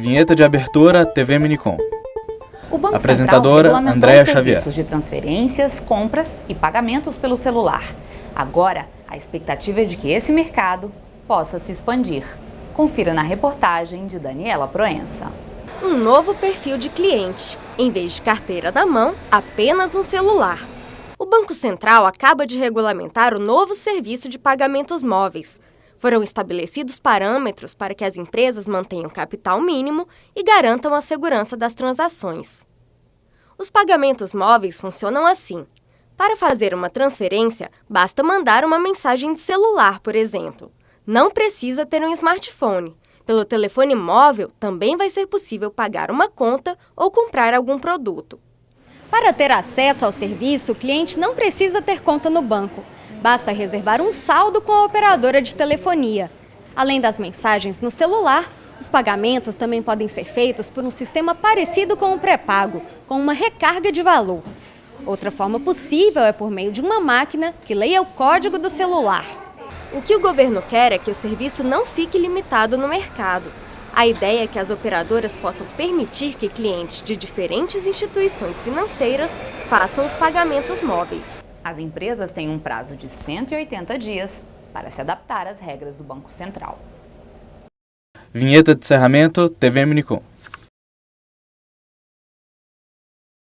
Vinheta de abertura TV Minicom. O Banco Apresentadora, Central Andréa Xavier. serviços de transferências, compras e pagamentos pelo celular. Agora, a expectativa é de que esse mercado possa se expandir. Confira na reportagem de Daniela Proença. Um novo perfil de cliente. Em vez de carteira na mão, apenas um celular. O Banco Central acaba de regulamentar o novo serviço de pagamentos móveis. Foram estabelecidos parâmetros para que as empresas mantenham capital mínimo e garantam a segurança das transações. Os pagamentos móveis funcionam assim. Para fazer uma transferência, basta mandar uma mensagem de celular, por exemplo. Não precisa ter um smartphone. Pelo telefone móvel, também vai ser possível pagar uma conta ou comprar algum produto. Para ter acesso ao serviço, o cliente não precisa ter conta no banco. Basta reservar um saldo com a operadora de telefonia. Além das mensagens no celular, os pagamentos também podem ser feitos por um sistema parecido com o pré-pago, com uma recarga de valor. Outra forma possível é por meio de uma máquina que leia o código do celular. O que o governo quer é que o serviço não fique limitado no mercado. A ideia é que as operadoras possam permitir que clientes de diferentes instituições financeiras façam os pagamentos móveis. As empresas têm um prazo de 180 dias para se adaptar às regras do Banco Central. Vinheta de encerramento TV Minicom.